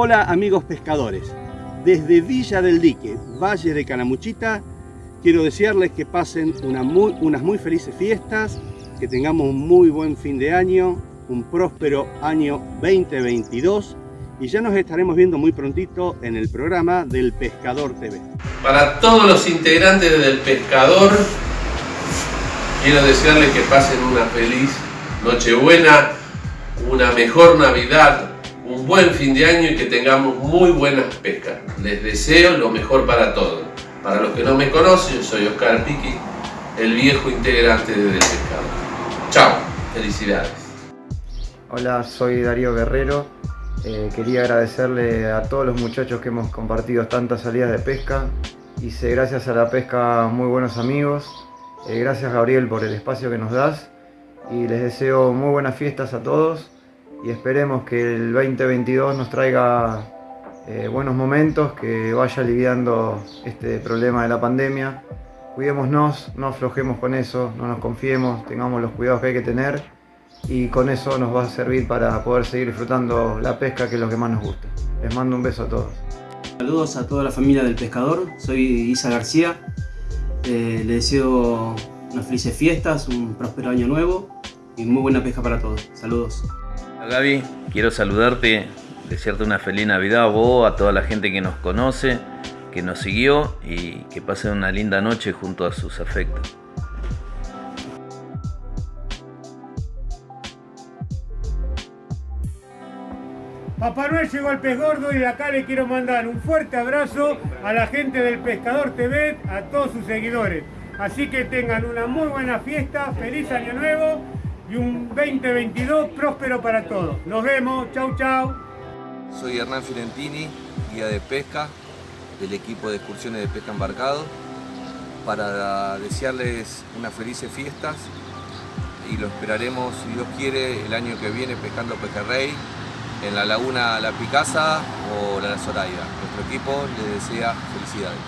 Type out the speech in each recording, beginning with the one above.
Hola amigos pescadores, desde Villa del Dique, Valle de Canamuchita, quiero desearles que pasen unas muy felices fiestas, que tengamos un muy buen fin de año, un próspero año 2022 y ya nos estaremos viendo muy prontito en el programa del Pescador TV. Para todos los integrantes del Pescador, quiero desearles que pasen una feliz Nochebuena, una mejor Navidad, buen fin de año y que tengamos muy buenas pescas. Les deseo lo mejor para todos. Para los que no me conocen, soy Oscar Piqui, el viejo integrante de Del Pescador. Chao, felicidades. Hola, soy Darío Guerrero. Eh, quería agradecerle a todos los muchachos que hemos compartido tantas salidas de pesca. Hice gracias a la pesca muy buenos amigos. Eh, gracias Gabriel por el espacio que nos das. Y les deseo muy buenas fiestas a todos y esperemos que el 2022 nos traiga eh, buenos momentos, que vaya aliviando este problema de la pandemia. Cuidémonos, no aflojemos con eso, no nos confiemos, tengamos los cuidados que hay que tener y con eso nos va a servir para poder seguir disfrutando la pesca que es lo que más nos gusta. Les mando un beso a todos. Saludos a toda la familia del pescador, soy Isa García, eh, les deseo unas felices fiestas, un próspero año nuevo y muy buena pesca para todos. Saludos. Gaby, quiero saludarte, desearte una feliz Navidad a vos, a toda la gente que nos conoce, que nos siguió y que pasen una linda noche junto a sus afectos. Papá Noel llegó al pez gordo y de acá le quiero mandar un fuerte abrazo a la gente del Pescador TV, a todos sus seguidores. Así que tengan una muy buena fiesta, feliz año nuevo y un 2022 próspero para todos. Nos vemos, chau chau. Soy Hernán Fiorentini, guía de pesca del equipo de excursiones de pesca embarcado para desearles unas felices fiestas y lo esperaremos, si Dios quiere, el año que viene pescando pejerrey en la laguna La Picasa o la Zoraida. Nuestro equipo les desea felicidades.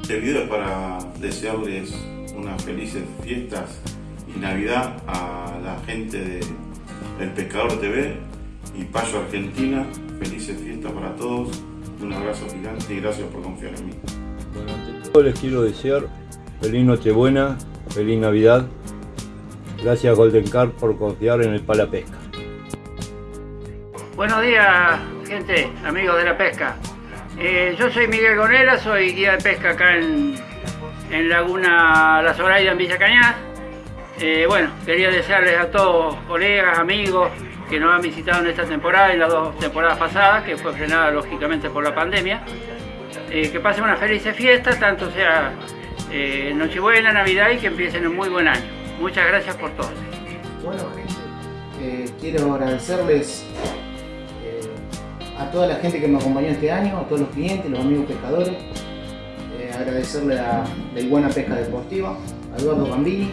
Este video es para desearles unas felices fiestas y Navidad a la gente de El Pescador TV y Payo Argentina. Felices fiestas para todos. Un abrazo gigante y gracias por confiar en mí. Bueno, ante todo les quiero desear feliz Nochebuena, feliz Navidad. Gracias Golden Car por confiar en el Pala Pesca. Buenos días, gente, amigos de la pesca. Eh, yo soy Miguel Gonera, soy guía de pesca acá en, en Laguna La Zoraida, en Villa Cañas. Eh, bueno, quería desearles a todos, colegas, amigos, que nos han visitado en esta temporada y las dos temporadas pasadas, que fue frenada lógicamente por la pandemia, eh, que pasen una feliz fiesta, tanto sea eh, Nochebuena, Navidad y que empiecen un muy buen año. Muchas gracias por todo. Bueno gente, quiero agradecerles a toda la gente que me acompañó este año, a todos los clientes, los amigos pescadores, agradecerle a Del Buena Pesca Deportiva, a Eduardo Gambini,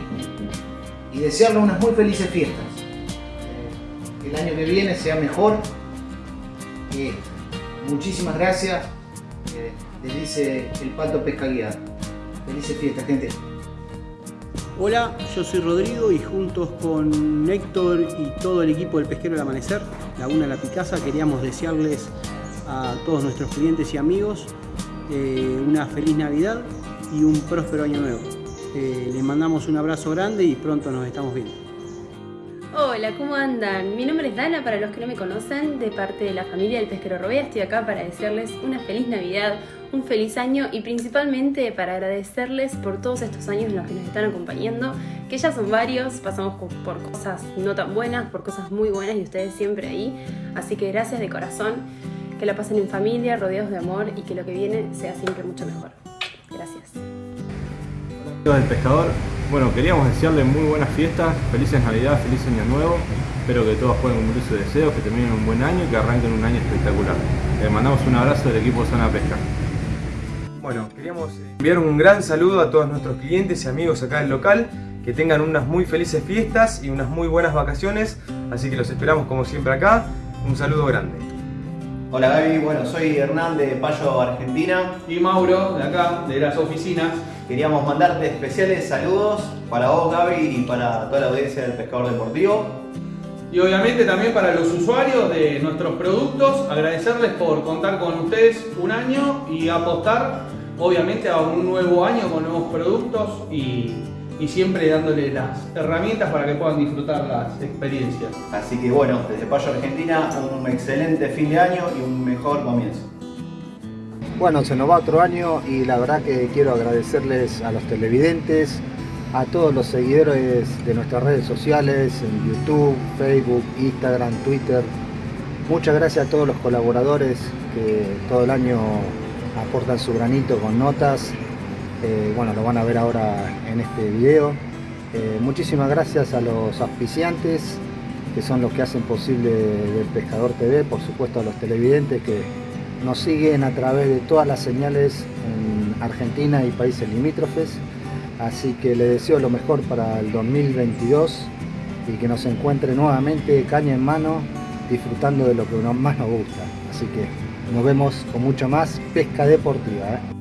y desearle unas muy felices fiestas. Que el año que viene sea mejor. muchísimas gracias. les dice el Pato Pesca Guiado. Felices fiestas, gente. Hola, yo soy Rodrigo y juntos con Héctor y todo el equipo del Pesquero del Amanecer, Laguna La Picasa, queríamos desearles a todos nuestros clientes y amigos eh, una feliz Navidad y un próspero año nuevo. Eh, les mandamos un abrazo grande y pronto nos estamos viendo. Hola, ¿cómo andan? Mi nombre es Dana, para los que no me conocen, de parte de la familia del Pesquero Robea. Estoy acá para desearles una feliz Navidad, un feliz año y principalmente para agradecerles por todos estos años en los que nos están acompañando, que ya son varios, pasamos por cosas no tan buenas, por cosas muy buenas y ustedes siempre ahí. Así que gracias de corazón, que la pasen en familia, rodeados de amor y que lo que viene sea siempre mucho mejor. Gracias del pescador. Bueno, queríamos desearle muy buenas fiestas, felices Navidad, feliz Año Nuevo. Espero que todos puedan cumplir sus deseos, que terminen un buen año y que arranquen un año espectacular. Les mandamos un abrazo del equipo Zona Pesca. Bueno, queríamos enviar un gran saludo a todos nuestros clientes y amigos acá del local. Que tengan unas muy felices fiestas y unas muy buenas vacaciones. Así que los esperamos como siempre acá. Un saludo grande. Hola Gaby, bueno, soy Hernán de Payo, Argentina. Y Mauro, de acá, de las oficinas. Queríamos mandarte especiales saludos para vos Gaby y para toda la audiencia del Pescador Deportivo. Y obviamente también para los usuarios de nuestros productos, agradecerles por contar con ustedes un año y apostar obviamente a un nuevo año con nuevos productos y, y siempre dándole las herramientas para que puedan disfrutar las experiencias. Así que bueno, desde Payo Argentina, un excelente fin de año y un mejor comienzo. Bueno, se nos va otro año y la verdad que quiero agradecerles a los televidentes, a todos los seguidores de nuestras redes sociales, en YouTube, Facebook, Instagram, Twitter. Muchas gracias a todos los colaboradores que todo el año aportan su granito con notas. Eh, bueno, lo van a ver ahora en este video. Eh, muchísimas gracias a los auspiciantes, que son los que hacen posible del Pescador TV, por supuesto a los televidentes que nos siguen a través de todas las señales en Argentina y países limítrofes. Así que les deseo lo mejor para el 2022 y que nos encuentre nuevamente caña en mano disfrutando de lo que más nos gusta. Así que nos vemos con mucho más pesca deportiva. ¿eh?